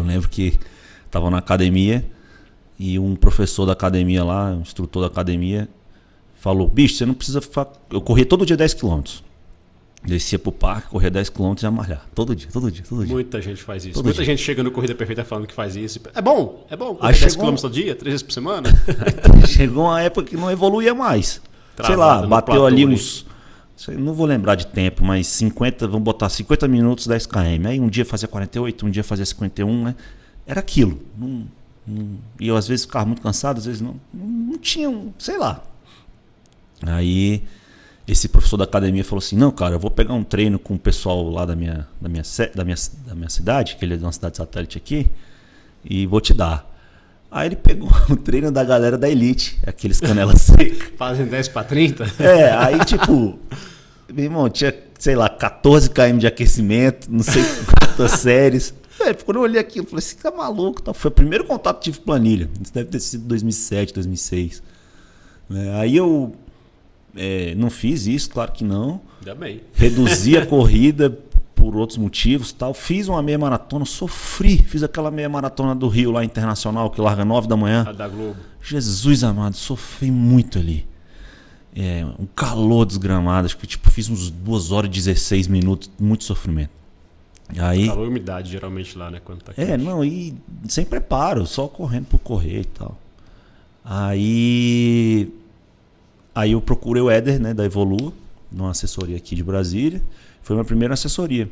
lembro que tava na academia e um professor da academia lá, um instrutor da academia, falou: bicho, você não precisa ficar. Eu corria todo dia 10 quilômetros. Descia pro parque, corria 10 km e ia malhar. Todo dia, todo dia, todo dia. Muita gente faz isso. Todo Muita dia. gente chega no Corrida Perfeita falando que faz isso. É bom, é bom. Aí 10 chegou- km todo dia, três vezes por semana. Chegou uma época que não evoluía mais. sei Travado lá, no bateu ali. uns. Não vou lembrar de tempo, mas 50, vamos botar 50 minutos, 10 km. Aí um dia fazia 48, um dia fazia 51, né? Era aquilo. Não- não- e eu às vezes ficava muito cansado, às vezes não. Não, tinha, sei lá. Aí esse professor da academia falou assim: Não, cara, eu vou pegar um treino com o pessoal lá da minha, da minha, da minha, da minha cidade, que ele é de uma cidade satélite aqui, e vou te dar. Aí ele pegou o treino da galera da Elite, aqueles canela seca. Fazem 10 para 30. É, aí tipo, meu irmão, tinha, sei lá, 14 km de aquecimento, não sei quantas séries. É, quando eu olhei aquilo, eu falei assim, tá maluco, tá? Foi o primeiro contato que tive com planilha. Isso deve ter sido 2007, 2006. né? Aí eu é, não fiz isso, claro que não. Ainda bem. Reduzi a corrida por outros motivos tal. Fiz uma meia maratona, sofri. Fiz aquela meia maratona do Rio lá internacional, que larga 9 da manhã. A da Globo. Jesus amado, sofri muito ali. É, um calor desgramado, acho que tipo, fiz uns 2 horas e 16 minutos, muito sofrimento. Aí, Calor e umidade, geralmente, lá, né? Quando tá é, não, e sem preparo, só correndo por correr e tal. Aí, aí eu procurei o Éder, né, da Evolua, numa assessoria aqui de Brasília. Foi minha primeira assessoria.